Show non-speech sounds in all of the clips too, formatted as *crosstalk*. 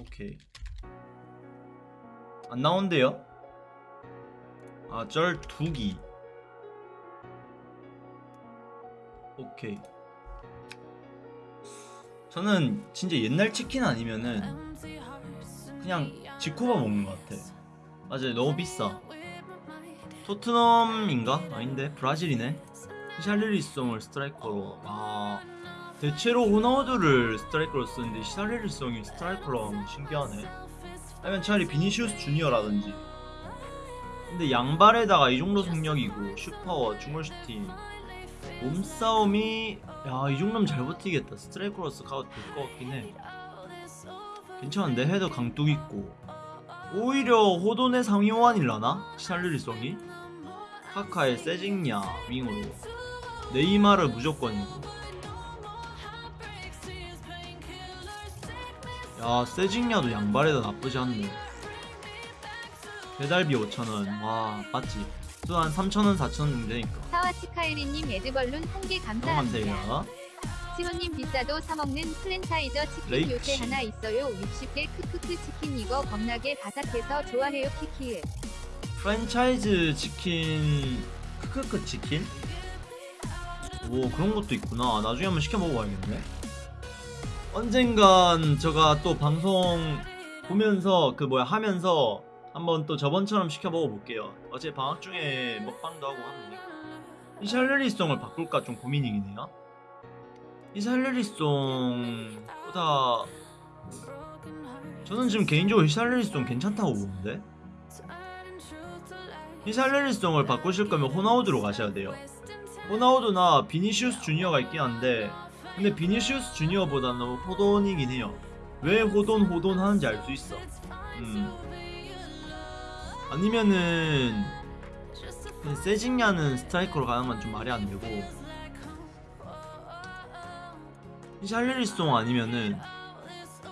오케이. 안 나온대요? 아 쩔 두기. 오케이. 저는 진짜 옛날 치킨 아니면은 그냥 지코바 먹는 것 같아. 맞아요. 너무 비싸. 토트넘인가? 아닌데? 브라질이네. 샬리리송을 스트라이커로. 아 대체로 호나우드를 스트라이커로 쓰는데 샬리리송이 스트라이커로 하면 신기하네. 아니면 차라리 비니시우스 주니어라든지. 근데 양발에다가 이 정도 속력이고 슈퍼워 중얼슈팅. 몸싸움이 야 이 정도면 잘 버티겠다. 스트라이커로서 가도 될것 같긴 해. 괜찮은데? 헤더 강뚝 있고. 오히려 호돈의 상위호환일라나? 샬르리송이? 카카의 세징야 윙으로. 네이마르 무조건이고 야 세징야도 양발에다 나쁘지 않네 배달비 5천원 와 맞지 또한 3천원 4천원 되니까 사와치카이리님 에드벌룬 한개 감사합니다. 감사합니다 시호님 비싸도 사먹는 플랜차이저 치킨 레이치. 요새 하나 있어요. 60개 크크크 치킨 이거 겁나게 바삭해서 좋아해요 키키을. 프랜차이즈 치킨 크크크 치킨? 오 그런 것도 있구나 나중에 한번 시켜 먹어봐야겠네 언젠간 제가 또 방송 보면서 그 뭐야 하면서 한번 또 저번처럼 시켜 먹어볼게요. 어제 방학 중에 먹방도 하고 하는데 이 샬르리송을 바꿀까 좀 고민이긴 해요. 이 샬르리송보다 저는 지금 개인적으로 이 히샬리송 괜찮다고 보는데? 이 히샬리송을 바꾸실 거면 호나우드로 가셔야 돼요. 호나우드나 비니시우스 주니어가 있긴 한데 근데 비니시우스 주니어보다는 호돈이긴 해요. 왜 호돈 호돈 하는지 알 수 있어. 음. 아니면은 그냥 세징야는 스트라이커로 가는 건 좀 말이 안 되고 이 히샬리송 아니면은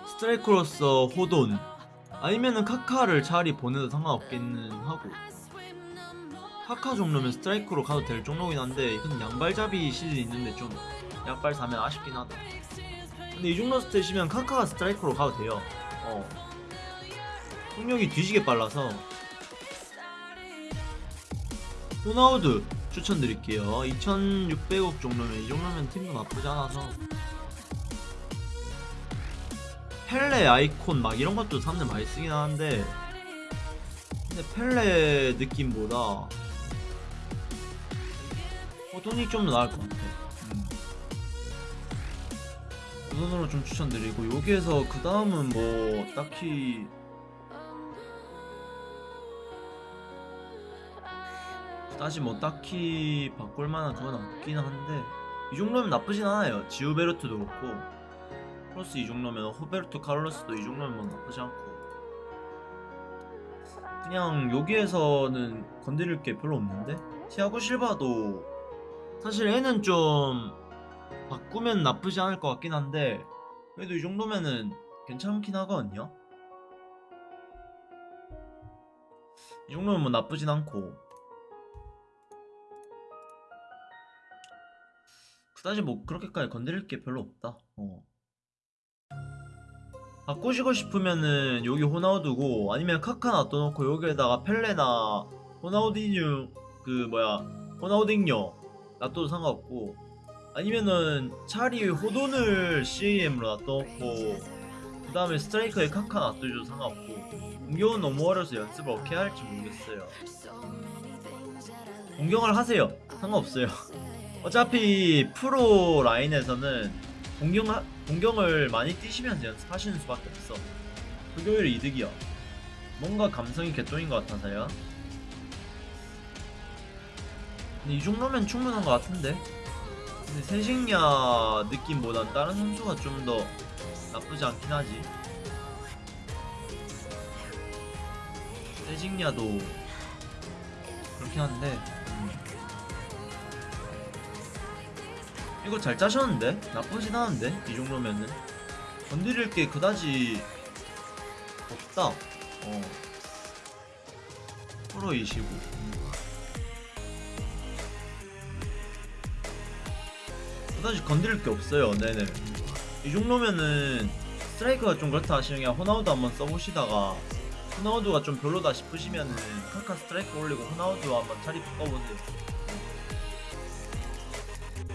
스트라이커로서 호돈 아니면은 카카를 차라리 보내도 상관없겠는 하고 카카 정도면 스트라이커로 가도 될 정도긴 한데 이건 양발잡이 실이 있는데 좀 약발 사면 아쉽긴 하다. 근데 이 정도 stat이면 카카가 스트라이커로 가도 돼요. 어. 속력이 뒤지게 빨라서. 호나우드 추천드릴게요. 2600억 정도면 이 정도면 팀도 나쁘지 않아서. 펠레 아이콘 막 이런 것도 사람들 많이 쓰긴 하는데. 근데 펠레 느낌보다 호돈이 좀더 나을 것 같아. 음. 호돈으로 좀 추천드리고 여기에서 그 다음은 뭐 딱히 다시 뭐 딱히 바꿀 만한 그건 없긴 한데 이 정도면 나쁘진 않아요. 지우베르트도 그렇고 플러스 이 정도면 호베르토 카를로스도 이 정도면 뭐 나쁘지 않고. 그냥 여기에서는 건드릴 게 별로 없는데 티아고 실바도 사실 얘는 좀 바꾸면 나쁘지 않을 것 같긴 한데 그래도 이 정도면은 괜찮긴 하거든요. 이 정도면 뭐 나쁘진 않고. 그다지 뭐 그렇게까지 건드릴 게 별로 없다. 어. 바꾸시고 싶으면은 여기 호나우두고 아니면 카카 놔둬놓고 여기에다가 펠레나 호나우디뉴 그 뭐야 호나우딩요 놔둬도 상관없고 아니면은 차라리 호돈을 CAM으로 놔둬놓고 그 다음에 스트라이커에 카카 놔둬줘도 상관없고 공격은 너무 어려서 연습을 어떻게 할지 모르겠어요 공격을 하세요 상관없어요 *laughs* 어차피 프로 라인에서는 공격 공격을 많이 뛰시면서 연습하시는 수밖에 없어. 오히려 이득이야. 뭔가 감성이 개똥인 것 같아서요. 이 정도면 충분한 것 같은데. 근데 세식야 느낌보단 다른 선수가 좀 더 나쁘지 않긴 하지. 세식야도 그렇긴 한데. 음. 이거 잘 짜셨는데? 나쁘진 않은데? 이 정도면은 건드릴 게 그다지 없다 어 프로이시고 그다지 건드릴 게 없어요. 네네. 이 정도면은 스트라이커가 좀 그렇다 하시면 호나우두 한번 써보시다가 호나우두가 좀 별로다 싶으시면은 카카 스트라이커 올리고 호나우두 한번 자리 바꿔보세요.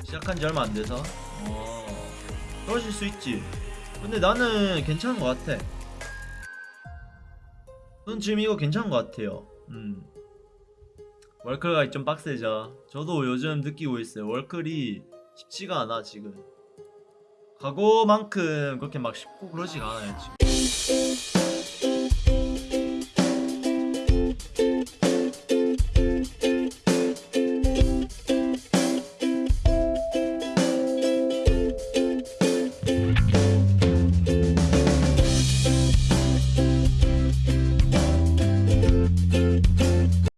시작한 지 얼마 안 돼서. 어. 그러실 수 있지. 근데 나는 괜찮은 것 같아. 저는 지금 이거 괜찮은 것 같아요. 음. 월클가 좀 빡세죠. 저도 요즘 느끼고 있어요. 월클이 쉽지가 않아 지금. 각오만큼 그렇게 막 쉽고 그러지가 않아요 지금.